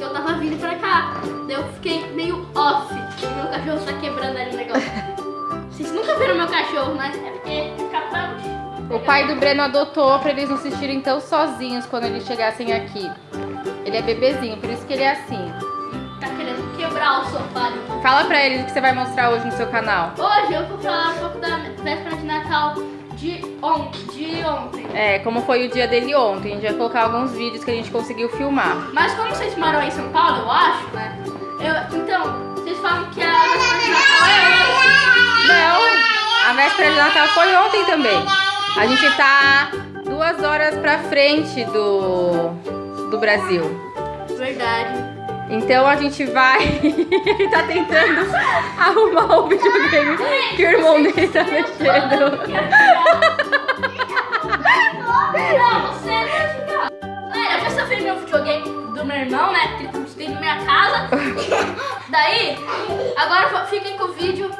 eu, tá, tava vindo pra cá. Daí eu fiquei meio off. Meu cachorro está quebrando ali o negócio. Cachorro, né? É porque. O pai do Breno adotou pra eles não se sentirem tão sozinhos quando eles chegassem aqui. Ele é bebezinho, por isso que ele é assim. Tá querendo quebrar o sofá. Fala pra eles o que você vai mostrar hoje no seu canal. Hoje eu vou falar um pouco da véspera de Natal de ontem. De ontem. É, como foi o dia dele ontem. A gente vai colocar alguns vídeos que a gente conseguiu filmar. Mas como vocês moram em São Paulo, eu acho, né? Eu, então, vocês falam que a véspera de Natal é hoje. Véspera de Natal foi ontem também. A gente tá duas horas pra frente do, do Brasil. Verdade. Então a gente vai. Ele tá tentando arrumar o videogame que o irmão dele tá mexendo. Não, você vai ficar. Galera, eu já ver meu videogame do meu irmão, né? Que ele tem na minha casa. Daí, agora fiquem com o vídeo.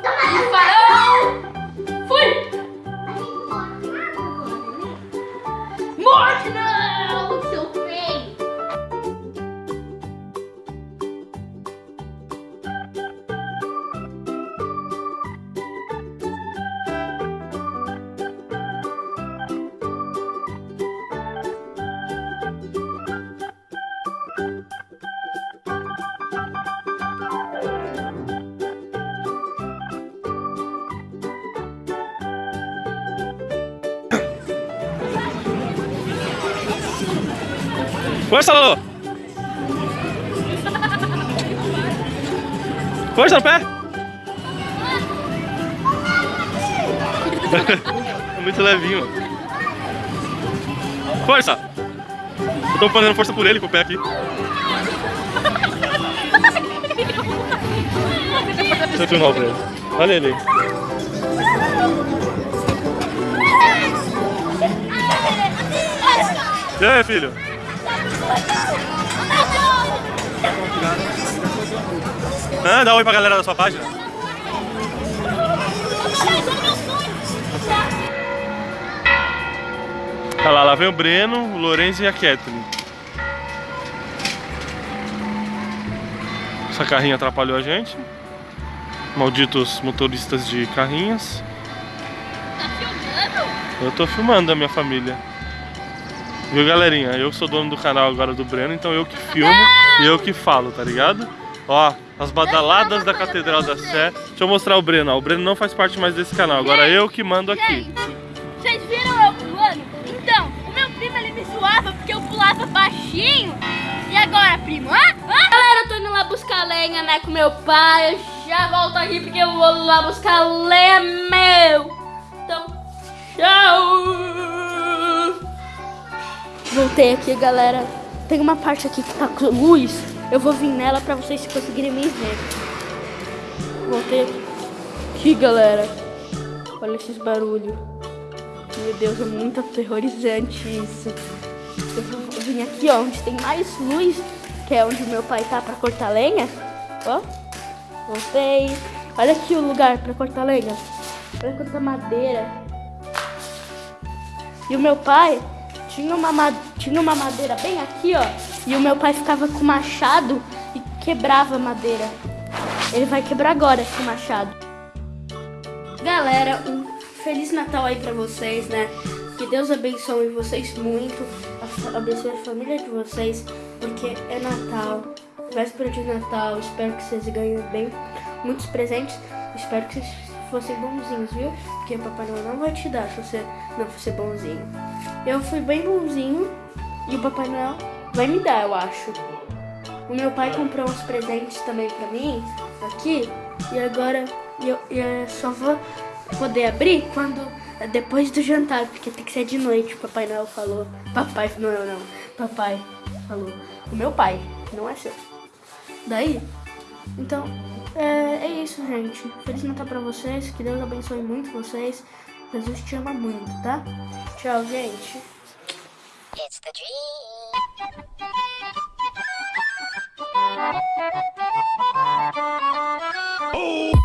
Força, Lolo! Força no pé! é muito levinho. Força! Eu tô fazendo força por ele com o pé aqui. Deixa eu filmar pra ele. Olha ele. E aí, filho? Ah, dá um oi pra galera da sua página. Olha lá, lá vem o Breno, o Lourenço e a Kathleen. Essa carrinha atrapalhou a gente. Malditos motoristas de carrinhas. Tá filmando? Eu tô filmando a minha família. Viu, galerinha? Eu sou dono do canal agora do Breno, então eu que filmo e eu que falo, tá ligado? Ó, as badaladas da Catedral da Sé. Deixa eu mostrar o Breno, ó. O Breno não faz parte mais desse canal, agora eu que mando aqui. Gente, vocês viram eu pulando? Então, o meu primo ele me zoava porque eu pulava baixinho. E agora, primo? Hã? Hã? Galera, eu tô indo lá buscar lenha, né, com meu pai. Eu já volto aqui porque eu vou lá buscar lenha meu. Então, tchau. Voltei aqui, galera. Tem uma parte aqui que tá com luz. Eu vou vir nela pra vocês conseguirem me ver. Voltei aqui, galera. Olha esses barulhos. Meu Deus, é muito aterrorizante isso. Eu vou vir aqui, ó, onde tem mais luz, que é onde meu pai tá pra cortar lenha. Ó, voltei. Olha aqui o lugar pra cortar lenha. Pra cortar madeira. E o meu pai tinha uma, ma- tinha uma madeira bem aqui, ó. E o meu pai ficava com o machado e quebrava a madeira. Ele vai quebrar agora esse machado. Galera, um Feliz Natal aí pra vocês, né? Que Deus abençoe vocês muito, abençoe a família de vocês, porque é Natal, véspera de Natal. Espero que vocês ganhem bem muitos presentes. Espero que vocês fossem bonzinhos, viu? Porque Papai Noel não vai te dar se você não for ser bonzinho. Eu fui bem bonzinho e o Papai Noel vai me dar, eu acho. O meu pai comprou uns presentes também pra mim, aqui, e agora eu, eu só vou poder abrir quando depois do jantar, porque tem que ser de noite, o Papai Noel falou. Papai Noel não, papai falou. O meu pai, não é seu. Daí, então, é, é isso, gente. Feliz Natal pra vocês. Que Deus abençoe muito vocês. Jesus te ama muito, tá? Tchau, gente. It's the dream. Oh!